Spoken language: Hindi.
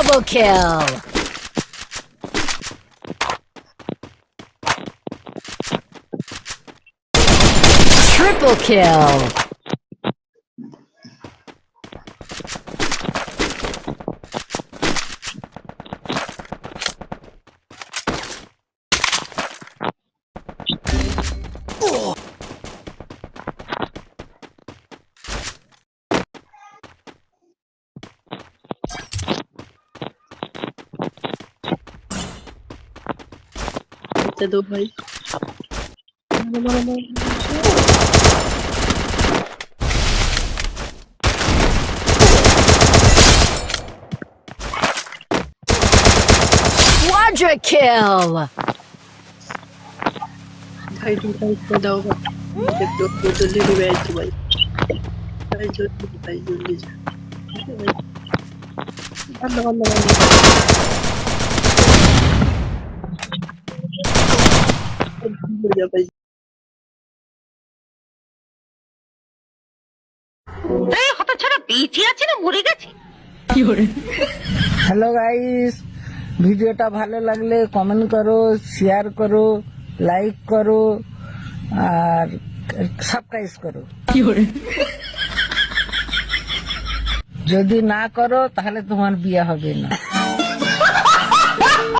Double kill! Triple kill! दे दो भाई। Quadra kill! भाई रिवाइव कर दो भाई दो दो जल्दी रिवाइव दो भाई। भाई जल्दी भाई जल्दी जा भाई अल्लाह अल्लाह হ্যালো গাইস ভিডিওটা ভালো লাগলে কমেন্ট করো শেয়ার করো লাইক করো আর সাবস্ক্রাইব করো? যদি না করো তাহলে তোমার বিয়ে হবে না।